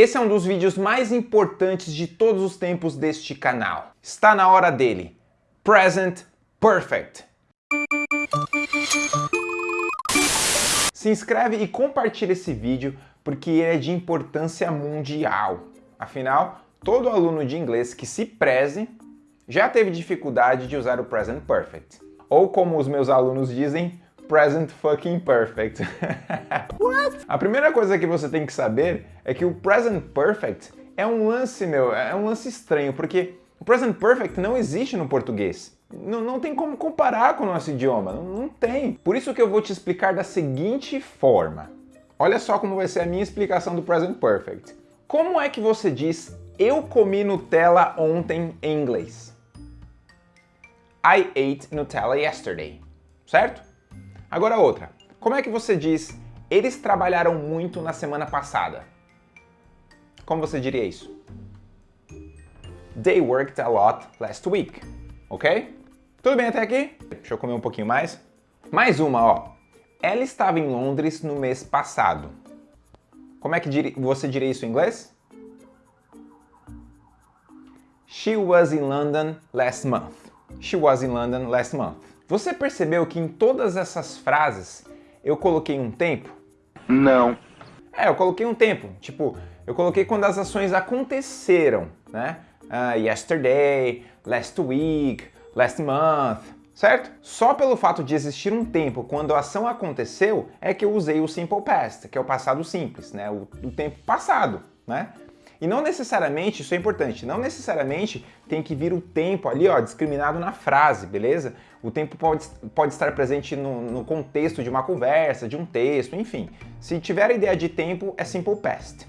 Esse é um dos vídeos mais importantes de todos os tempos deste canal. Está na hora dele. Present Perfect. Se inscreve e compartilha esse vídeo porque ele é de importância mundial. Afinal, todo aluno de inglês que se preze já teve dificuldade de usar o Present Perfect. Ou como os meus alunos dizem, Present Fucking Perfect. A primeira coisa que você tem que saber é que o Present Perfect é um lance, meu, é um lance estranho, porque o Present Perfect não existe no português. Não, não tem como comparar com o nosso idioma, não, não tem. Por isso que eu vou te explicar da seguinte forma. Olha só como vai ser a minha explicação do Present Perfect. Como é que você diz eu comi Nutella ontem em inglês? I ate Nutella yesterday, certo? Agora outra. Como é que você diz eles trabalharam muito na semana passada? Como você diria isso? They worked a lot last week, ok? Tudo bem até aqui? Deixa eu comer um pouquinho mais. Mais uma, ó. Ela estava em Londres no mês passado. Como é que você diria isso em inglês? She was in London last month. She was in London last month. Você percebeu que em todas essas frases eu coloquei um tempo? Não. É, eu coloquei um tempo. Tipo, eu coloquei quando as ações aconteceram, né? Uh, yesterday, last week, last month, certo? Só pelo fato de existir um tempo quando a ação aconteceu é que eu usei o simple past, que é o passado simples, né? O, o tempo passado, né? E não necessariamente, isso é importante, não necessariamente tem que vir o tempo ali, ó, discriminado na frase, beleza? O tempo pode, pode estar presente no, no contexto de uma conversa, de um texto, enfim. Se tiver a ideia de tempo, é simple past.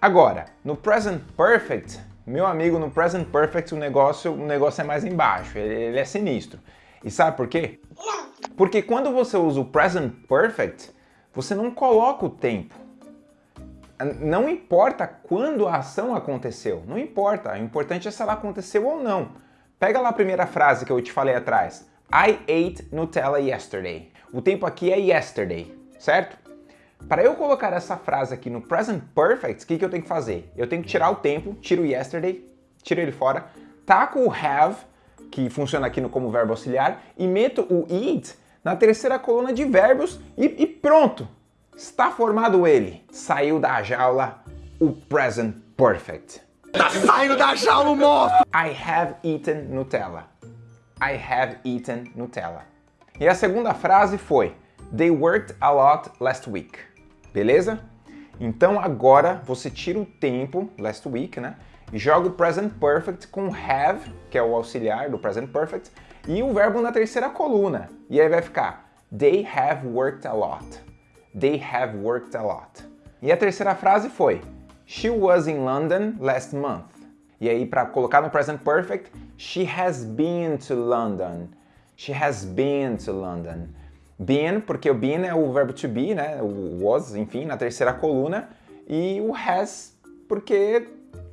Agora, no present perfect, meu amigo, no present perfect o negócio, o negócio é mais embaixo, ele, ele é sinistro. E sabe por quê? Porque quando você usa o present perfect, você não coloca o tempo. Não importa quando a ação aconteceu, não importa, o importante é se ela aconteceu ou não. Pega lá a primeira frase que eu te falei atrás. I ate Nutella yesterday. O tempo aqui é yesterday, certo? Para eu colocar essa frase aqui no present perfect, o que, que eu tenho que fazer? Eu tenho que tirar o tempo, tiro o yesterday, tiro ele fora, taco o have, que funciona aqui no, como verbo auxiliar, e meto o eat na terceira coluna de verbos e, e pronto! Está formado ele. Saiu da jaula o present perfect. Tá saindo da jaula, moço! I have eaten Nutella. I have eaten Nutella. E a segunda frase foi They worked a lot last week. Beleza? Então agora você tira o tempo, last week, né? E joga o present perfect com have, que é o auxiliar do present perfect, e o verbo na terceira coluna. E aí vai ficar They have worked a lot. They have worked a lot. E a terceira frase foi She was in London last month. E aí, para colocar no present perfect, she has been to London. She has been to London. Been, porque o been é o verbo to be, né? O was, enfim, na terceira coluna. E o has, porque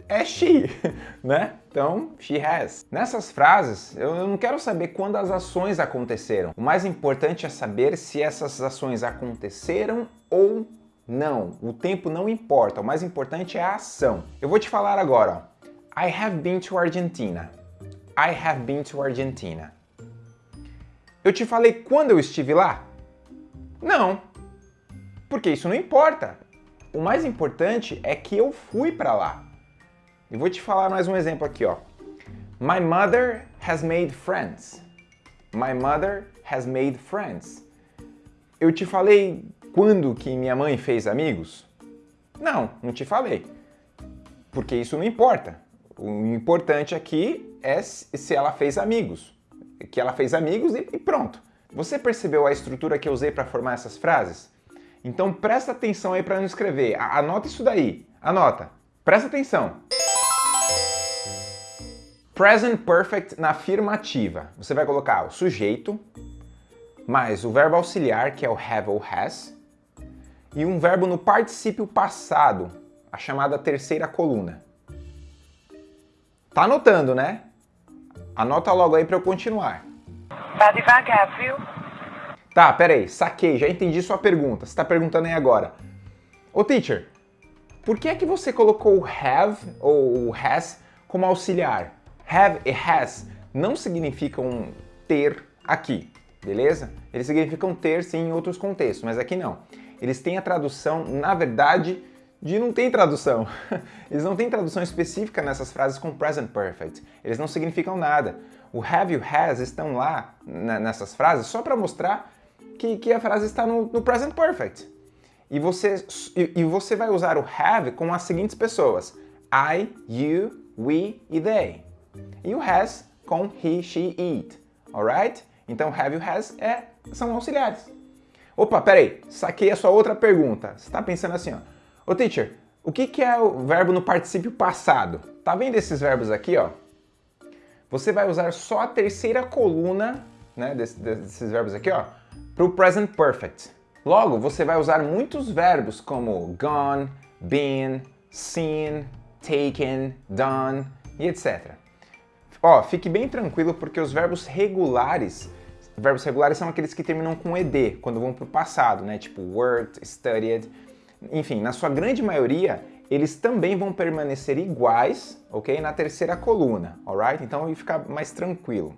é she, né? Então, she has. Nessas frases, eu não quero saber quando as ações aconteceram. O mais importante é saber se essas ações aconteceram ou não. O tempo não importa, o mais importante é a ação. Eu vou te falar agora. I have been to Argentina. I have been to Argentina. Eu te falei quando eu estive lá? Não, porque isso não importa. O mais importante é que eu fui para lá. E vou te falar mais um exemplo aqui, ó. My mother has made friends. My mother has made friends. Eu te falei quando que minha mãe fez amigos? Não, não te falei. Porque isso não importa. O importante aqui é se ela fez amigos. Que ela fez amigos e pronto. Você percebeu a estrutura que eu usei para formar essas frases? Então presta atenção aí para não escrever. Anota isso daí. Anota. Presta atenção. Present Perfect na afirmativa. Você vai colocar o sujeito, mais o verbo auxiliar, que é o have ou has, e um verbo no particípio passado, a chamada terceira coluna. Tá anotando, né? Anota logo aí para eu continuar. Tá devagar, viu? Tá, peraí, saquei, já entendi sua pergunta. Você tá perguntando aí agora. Ô teacher, Por que é que você colocou have ou has como auxiliar? Have e has não significam ter aqui, beleza? Eles significam ter sim em outros contextos, mas aqui não. Eles têm a tradução, na verdade, de não tem tradução. Eles não têm tradução específica nessas frases com present perfect. Eles não significam nada. O have e o has estão lá nessas frases só para mostrar que, que, a frase está no, no present perfect. E você, e, e você vai usar o have com as seguintes pessoas. I, you, we e they. E o has com he, she, it. Alright? Então have e has é, são auxiliares. Opa, peraí, saquei a sua outra pergunta. Você está pensando assim, ó. Ô teacher, o que, que é o verbo no particípio passado? Tá vendo esses verbos aqui, ó? Você vai usar só a terceira coluna, né, desses, desses verbos aqui, ó, para o present perfect. Logo, você vai usar muitos verbos como gone, been, seen, taken, done e etc. Ó, fique bem tranquilo porque os verbos regulares, verbos regulares são aqueles que terminam com ed, quando vão para o passado, né? Tipo worked, studied, enfim, na sua grande maioria, eles também vão permanecer iguais, ok? Na terceira coluna, alright? Então vai ficar mais tranquilo.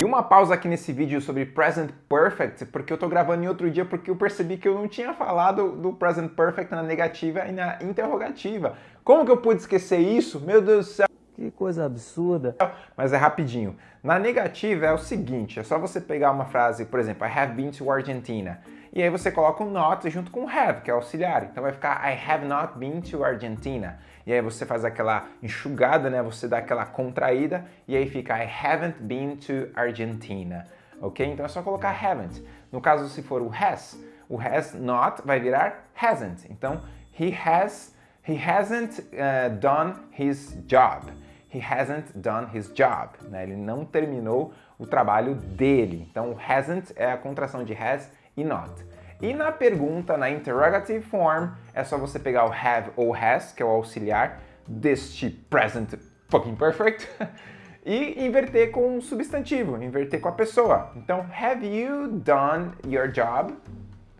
E uma pausa aqui nesse vídeo sobre Present Perfect, porque eu tô gravando em outro dia porque eu percebi que eu não tinha falado do Present Perfect na negativa e na interrogativa. Como que eu pude esquecer isso? Meu Deus do céu! Que coisa absurda. Mas é rapidinho. Na negativa é o seguinte, é só você pegar uma frase, por exemplo, I have been to Argentina. E aí você coloca o not junto com have, que é auxiliar. Então vai ficar I have not been to Argentina. E aí você faz aquela enxugada, né? Você dá aquela contraída e aí fica I haven't been to Argentina. Ok? Então é só colocar haven't. No caso, se for o has, o has not vai virar hasn't. Então, he has, he hasn't uh, done his job. He hasn't done his job. Né? Ele não terminou o trabalho dele. Então, hasn't é a contração de has e not. E na pergunta, na interrogative form, é só você pegar o have ou has, que é o auxiliar deste present fucking perfect, e inverter com um substantivo, inverter com a pessoa. Então, have you done your job?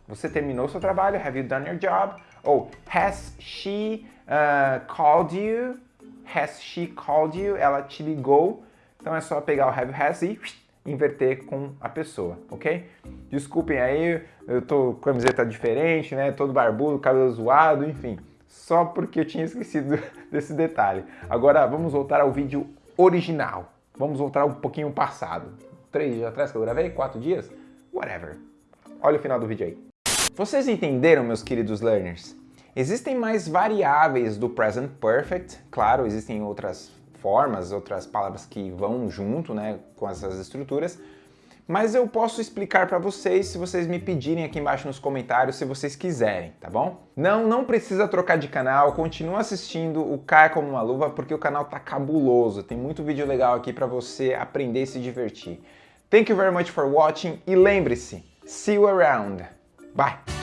Você terminou seu trabalho, have you done your job? Ou has she uh, called you? Has she called you? Ela te ligou? Então é só pegar o have has e inverter com a pessoa, ok? Desculpem aí, eu tô com a camiseta diferente, né? Todo barbudo, cabelo zoado, enfim. Só porque eu tinha esquecido desse detalhe. Agora vamos voltar ao vídeo original. Vamos voltar um pouquinho passado. Três dias atrás que eu gravei? Quatro dias? Whatever. Olha o final do vídeo aí. Vocês entenderam, meus queridos learners? Existem mais variáveis do present perfect, claro, existem outras formas, outras palavras que vão junto né, com essas estruturas, mas eu posso explicar para vocês se vocês me pedirem aqui embaixo nos comentários, se vocês quiserem, tá bom? Não, não precisa trocar de canal, continua assistindo o Caia Como Uma Luva, porque o canal tá cabuloso, tem muito vídeo legal aqui para você aprender e se divertir. Thank you very much for watching e lembre-se, see you around. Bye!